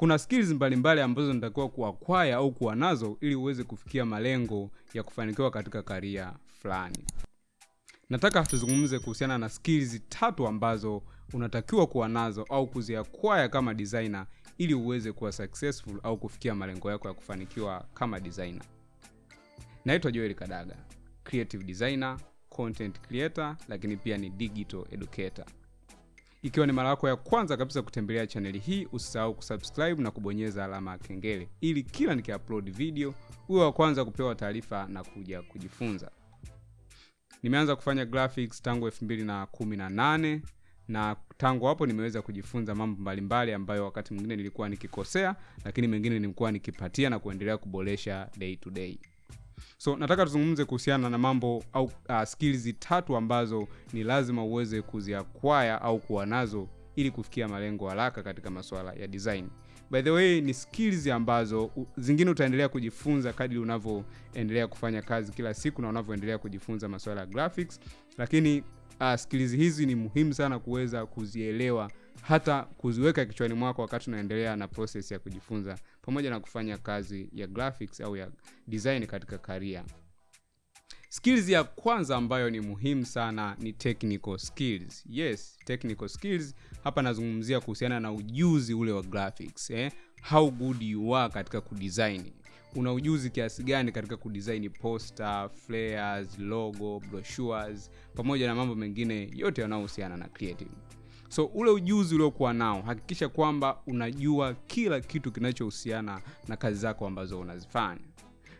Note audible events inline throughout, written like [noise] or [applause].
kuna skills mbalimbali ambazo natakiwa kuakwaya au kuwa nazo ili uweze kufikia malengo ya kufanikiwa katika karia fulani. Nataka tuzungumze kuhusiana na skills tatu ambazo unatakiwa kuwa nazo au kuziakwaya kama designer ili uweze kuwa successful au kufikia malengo yako ya kufanikiwa kama designer. Naitwa joel kadaga creative designer content creator lakini pia ni digital educator ikiwa ni mara yako ya kwanza kabisa kutembelea chaneli hii usisahau kusubscribe na kubonyeza alama ya kengele ili kila nikiupload video uwe wa kwanza kupewa taarifa na kuja kujifunza. Nimeanza kufanya graphics tangu 218 na tangu hapo nimeweza kujifunza mambo mbalimbali ambayo wakati mwingine nilikuwa nikikosea lakini mengine nilikuwa nikipatia na kuendelea kuboresha day to day so nataka tuzungumze kuhusiana na mambo au uh, skills tatu ambazo ni lazima uweze kuziakwaya au kuwa nazo ili kufikia malengo haraka katika masuala ya design. By the way ni skills ambazo zingine utaendelea kujifunza kadri unavyoendelea kufanya kazi kila siku na unavyoendelea kujifunza masuala ya graphics lakini uh, skills hizi ni muhimu sana kuweza kuzielewa hata kuziweka kichwani mwako wakati unaendelea na proses ya kujifunza pamoja na kufanya kazi ya graphics au ya design katika karia skills ya kwanza ambayo ni muhimu sana ni technical skills. Yes technical skills hapa nazungumzia kuhusiana na ujuzi ule wa graphics eh? how good you are katika kudesign. Una ujuzi kiasi gani katika kudesign poster flares logo brochures pamoja na mambo mengine yote yanayohusiana na creative so ule ujuzi uliokuwa nao hakikisha kwamba unajua kila kitu kinachohusiana na kazi zako ambazo unazifanya.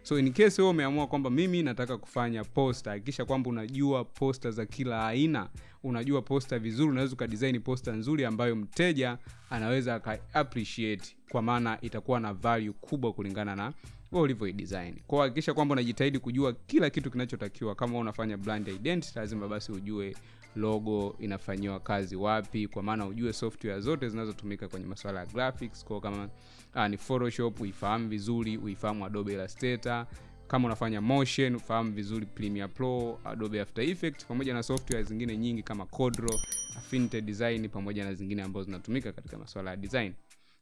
So in case wewe umeamua kwamba mimi nataka kufanya posta hakikisha kwamba unajua posta za kila aina unajua posta vizuri unaweza ukadesign posta nzuri ambayo mteja anaweza aka appreciate kwa maana itakuwa na value kubwa kulingana na ulivyoidesign. Kwao hakikisha kwamba unajitahidi kujua kila kitu kinachotakiwa. Kama unafanya brand identity lazima basi ujue logo inafanyiwa kazi wapi kwa maana ujue software zote zinazotumika kwenye masuala ya graphics kwa kama uh, ni photoshop uifahamu vizuri uifahamu adobe illustrator. Kama unafanya motion ufahamu vizuri premiere pro adobe after effects pamoja na software zingine nyingi kama codro affinity design pamoja na zingine ambazo zinatumika katika masuala ya design.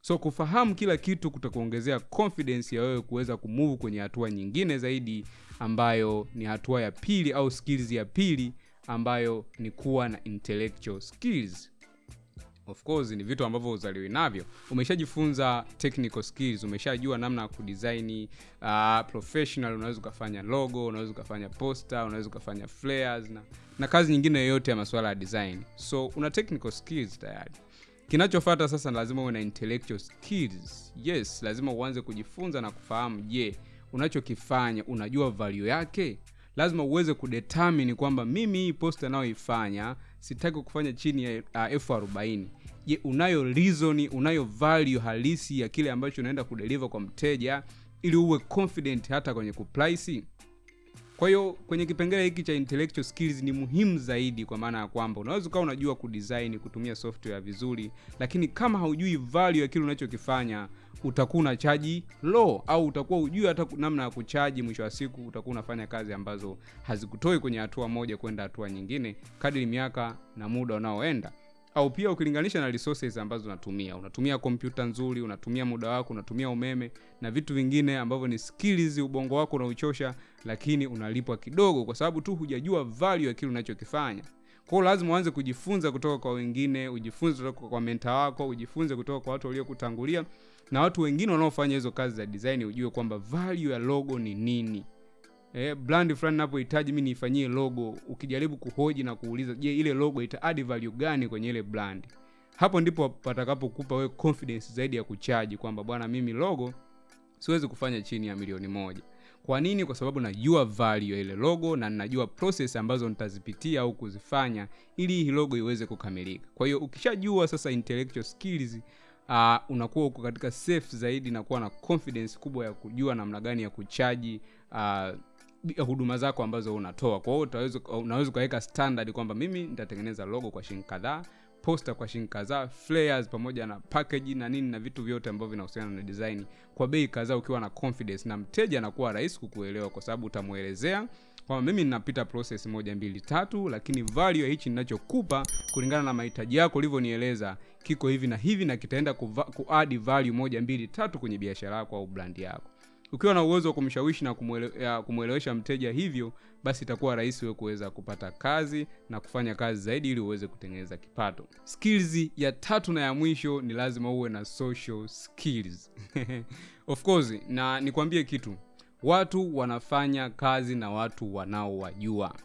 So kufahamu kila kitu kutakuongezea confidence ya wewe kuweza kumove kwenye hatua nyingine zaidi ambayo ni hatua ya pili au skills ya pili ambayo ni kuwa na intellectual skills. Of course ni vitu ambavyo uzaliwi navyo. Umeshajifunza technical skills umeshajua namna ya kudesign uh, professional unaweza ukafanya logo unaweza ukafanya poster unaweza ukafanya flares na, na kazi nyingine yoyote ya masuala ya design. So una technical skills tayari. Kinachofata sasa lazima uwe na intellectual skills. Yes lazima uanze kujifunza na kufahamu je unachokifanya unajua value yake lazima uweze kudetermine kwamba mimi hii post anayoifanya sitaki kufanya chini ya uh, elfu arobaini. Je unayo reason unayo value halisi ya kile ambacho unaenda kudeliver kwa mteja ili uwe confident hata kwenye kuprice kwa hiyo kwenye kipengele hiki cha intellectual skills ni muhimu zaidi kwa maana ya kwamba unaweza ukawa unajua kudesign kutumia software vizuri lakini kama haujui value ya kile unachokifanya utakuwa unachaji low au utakuwa ujui hata namna ya kuchaji mwisho wa siku utakuwa unafanya kazi ambazo hazikutoi kwenye hatua moja kwenda hatua nyingine kadri miaka na muda unaoenda. Au pia ukilinganisha na resources ambazo unatumia. Unatumia kompyuta nzuri unatumia muda wako unatumia umeme na vitu vingine ambavyo ni skills ubongo wako unauchosha lakini unalipwa kidogo kwa sababu tu hujajua value ya kile unachokifanya kwao lazima uanze kujifunza kutoka kwa wengine ujifunze kutoka kwa menta wako ujifunze kutoka kwa watu waliokutangulia. Na watu wengine wanaofanya hizo kazi za design ujue kwamba value ya logo ni nini. Eh, brand fulani napohitaji mi niifanyie logo ukijaribu kuhoji na kuuliza je ile logo ita add value gani kwenye ile brand? Hapo ndipo patakapokupa wewe confidence zaidi ya kuchaji kwamba bwana mimi logo siwezi kufanya chini ya milioni moja kwa nini? Kwa sababu najua value ya ile logo na najua process ambazo nitazipitia au kuzifanya ili hii logo iweze kukamilika. Kwa hiyo ukishajua sasa intellectual skills uh, unakuwa uko katika safe zaidi na kuwa na confidence kubwa ya kujua namna gani ya kuchaji uh, huduma zako ambazo unatoa. Kwa hiyo unaweza ukaweka standard kwamba mimi nitatengeneza logo kwa shilingi kadhaa poster kwa shilingi kadhaa flares pamoja na package na nini na vitu vyote ambavyo vinahusiana na design. Kwa bei kadhaa ukiwa na confidence na mteja anakuwa rahisi kukuelewa kwa sababu utamwelezea kwamba mimi ninapita process moja mbili tatu lakini value ya hichi ninachokupa kulingana na mahitaji yako ulivyonieleza kiko hivi na hivi na kitaenda kuadd value moja mbili tatu kwenye biashara yako au brand yako ukiwa na uwezo wa kumshawishi na kumwele- kumwelewesha mteja hivyo basi itakuwa rahisi wewe kuweza kupata kazi na kufanya kazi zaidi ili uweze kutengeneza kipato. Skills ya tatu na ya mwisho ni lazima uwe na social skills. [laughs] Of course na nikwambie kitu. Watu wanafanya kazi na watu wanaowajua.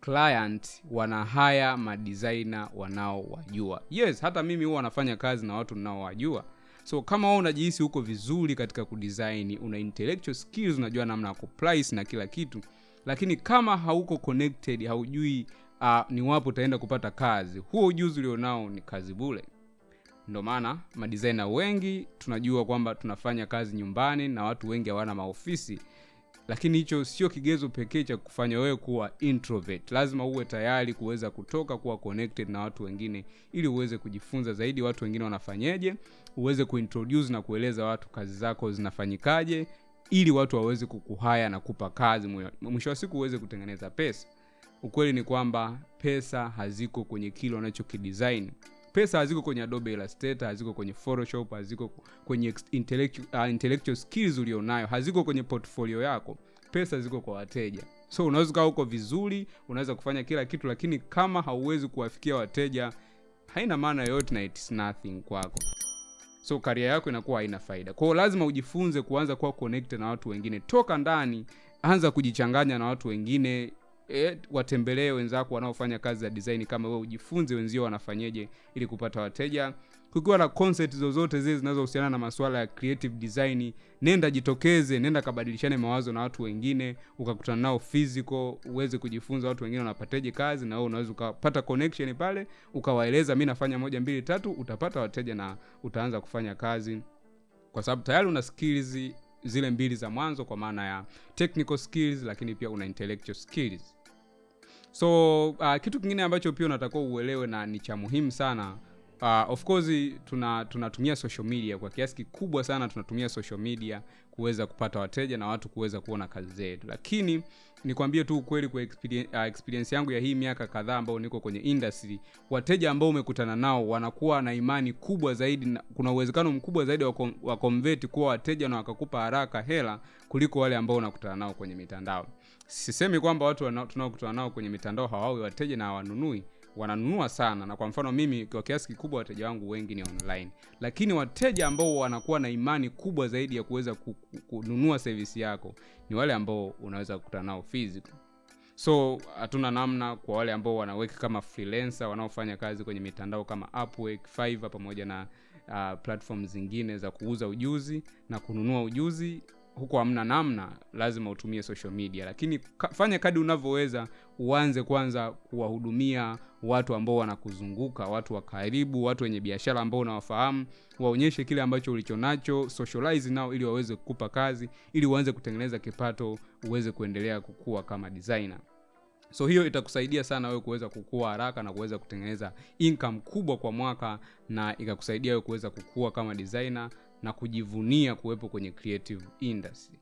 Client wana haya madesigner wanaowajua. Yes hata mimi huwa wanafanya kazi na watu ninaowajua so kama wewe unajihisi huko vizuri katika kudesign una intellectual skills unajua namna ya kuprice na kila kitu lakini kama hauko connected haujui uh, ni wapo utaenda kupata kazi huo ujuzi ulionao ni kazi bule ndo maana madesigner wengi tunajua kwamba tunafanya kazi nyumbani na watu wengi hawana maofisi lakini hicho sio kigezo pekee cha kufanya wewe kuwa introvert. Lazima uwe tayari kuweza kutoka kuwa connected na watu wengine ili uweze kujifunza zaidi watu wengine wanafanyeje uweze kuintroduce na kueleza watu kazi zako zinafanyikaje ili watu waweze kukuhaya na kupa kazi mwisho wa siku uweze kutengeneza pesa. Ukweli ni kwamba pesa haziko kwenye kile unachokidesign pesa haziko kwenye adobe illustrator haziko kwenye photoshop haziko kwenye intellectual, uh, intellectual skills ulionayo haziko kwenye portfolio yako. Pesa ziko kwa wateja. So unaweza ukawa huko vizuri unaweza kufanya kila kitu lakini kama hauwezi kuwafikia wateja haina maana yoyote na it's nothing kwako. So karia yako inakuwa haina faida. Kwao lazima ujifunze kuanza kuwa connected na watu wengine. Toka ndani anza kujichanganya na watu wengine e, watembelee wenzako wanaofanya kazi za design kama wewe ujifunze wenzio wanafanyeje ili kupata wateja. Kukiwa na concept zozote zile zinazohusiana na masuala ya creative design nenda jitokeze nenda kabadilishane mawazo na watu wengine ukakutana nao physical uweze kujifunza watu wengine wanapateje kazi na wewe unaweza ukapata connection pale ukawaeleza mi nafanya moja mbili tatu utapata wateja na utaanza kufanya kazi. Kwa sababu tayari una skills zile mbili za mwanzo kwa maana ya technical skills lakini pia una intellectual skills so uh, kitu kingine ambacho pia unatakiwa uelewe na ni cha muhimu sana uh, of course tuna tunatumia social media. Kwa kiasi kikubwa sana tunatumia social media kuweza kupata wateja na watu kuweza kuona kazi zetu. Lakini nikwambie tu ukweli kwa experience, uh, experience yangu ya hii miaka kadhaa ambayo niko kwenye industry wateja ambao umekutana nao wanakuwa na imani kubwa zaidi na kuna uwezekano mkubwa zaidi wa, convert kuwa wateja na wakakupa haraka hela kuliko wale ambao unakutana nao kwenye mitandao sisemi kwamba watu tunaokutana nao kwenye mitandao hawawi wateja na hawanunui. Wananunua sana. Na kwa mfano mimi kwa kiasi kikubwa wateja wangu wengi ni online. Lakini wateja ambao wanakuwa na imani kubwa zaidi ya kuweza ku- ku- kununua sevisi yako ni wale ambao unaweza kukutana nao physical so hatuna namna kwa wale ambao wanaweka kama freelancer wanaofanya kazi kwenye mitandao kama Upwork, Fiverr pamoja na uh, platform zingine za kuuza ujuzi na kununua ujuzi huko hamna namna lazima utumie social media. Lakini ka, fanya kadi unavyoweza uanze kwanza kuwahudumia watu ambao wanakuzunguka watu wa karibu watu wenye biashara ambao unawafahamu. Waonyeshe kile ambacho ulichonacho socialize nao ili waweze kukupa kazi ili uanze kutengeneza kipato uweze kuendelea kukua kama designer. So hiyo itakusaidia sana wewe kuweza kukua haraka na kuweza kutengeneza income kubwa kwa mwaka na ikakusaidia wewe kuweza kukua kama designer na kujivunia kuwepo kwenye creative industry.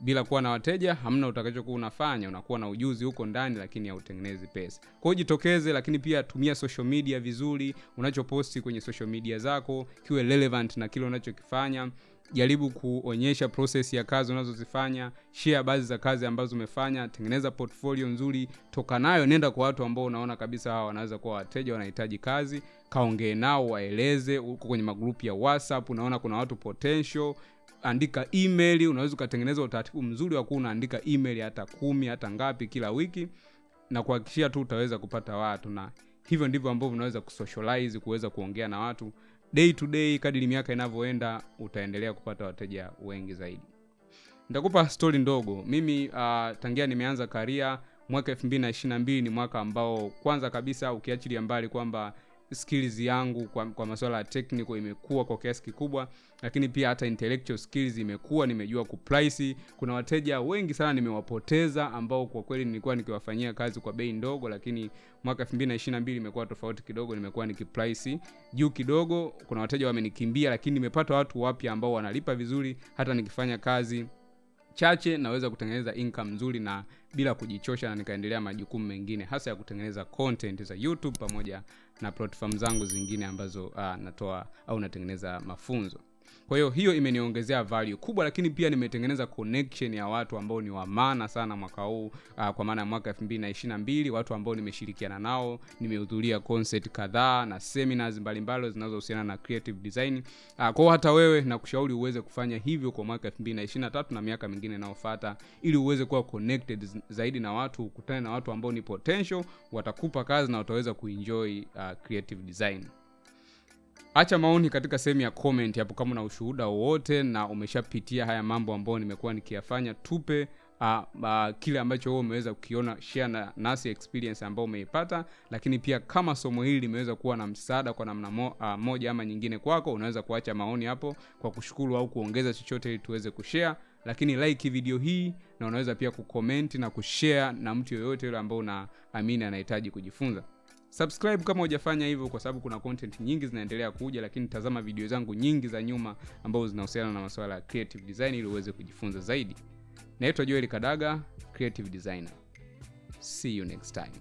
Bila kuwa na wateja hamna utakachokuwa unafanya unakuwa na ujuzi huko ndani lakini hautengenezi pesa. Kwa jitokeze lakini pia tumia social media vizuri unachoposti kwenye social media zako kiwe relevant na kile unachokifanya jaribu kuonyesha process ya kazi unazozifanya share baadhi za kazi ambazo umefanya tengeneza portfolio nzuri toka nayo nenda kwa watu ambao unaona kabisa hawa wanaweza kuwa wateja wanahitaji kazi kaongee nao waeleze uko kwenye magrupu ya whatsapp unaona kuna watu potential andika email unaweza ukatengeneza utaratibu mzuri wa kuwa unaandika email hata kumi hata ngapi kila wiki na kuhakikishia tu utaweza kupata watu na hivyo ndivyo ambavyo unaweza kusocialize kuweza kuongea na watu day to day kadiri miaka inavyoenda utaendelea kupata wateja wengi zaidi. Nitakupa stori ndogo. Mimi uh, tangia nimeanza karia mwaka 222 ni mwaka ambao kwanza kabisa ukiachilia mbali kwamba skills yangu kwa, kwa masuala ya technical imekuwa kwa kiasi kikubwa lakini pia hata intellectual skills imekuwa nimejua kuprice kuna wateja wengi sana nimewapoteza ambao kwa kweli nilikuwa nikiwafanyia kazi kwa bei ndogo lakini mwaka 2022 imekuwa tofauti kidogo nimekuwa nikiprice juu kidogo. Kuna wateja wamenikimbia lakini nimepata watu wapya ambao wanalipa vizuri hata nikifanya kazi chache naweza kutengeneza income nzuri na bila kujichosha na nikaendelea majukumu mengine hasa ya kutengeneza content za youtube pamoja na platform zangu zingine ambazo uh, natoa au natengeneza mafunzo kwa hiyo hiyo imeniongezea value kubwa lakini pia nimetengeneza connection ya watu ambao ni wa maana sana mwaka huu uh, kwa maana ya mwaka 2022 watu ambao nimeshirikiana nao nimehudhuria concert kadhaa na seminars mbalimbali zinazohusiana na creative design. Uh, kwao hata wewe nakushauri uweze kufanya hivyo kwa mwaka 2023 na miaka mingine inayofuata ili uweze kuwa connected zaidi na watu ukutane na watu ambao ni potential watakupa kazi na utaweza kuenjoy uh, creative design acha maoni katika sehemu ya comment hapo kama una ushuhuda wowote na umeshapitia haya mambo ambayo nimekuwa nikiyafanya. Tupe uh, uh, kile ambacho wewe umeweza kukiona share na nasi experience ambayo umeipata. Lakini pia kama somo hili limeweza kuwa na msaada kwa namna mo, uh, moja ama nyingine kwako unaweza kuacha maoni hapo kwa kushukuru au kuongeza chochote ili tuweze kushare. Lakini like video hii na unaweza pia kucomment na kushare na mtu yoyote yule ambao unaamini anahitaji kujifunza Subscribe kama hujafanya hivyo, kwa sababu kuna content nyingi zinaendelea kuja, lakini tazama video zangu nyingi za nyuma ambazo zinahusiana na masuala ya creative design ili uweze kujifunza zaidi. Naitwa Joel Kadaga, creative designer. See you next time.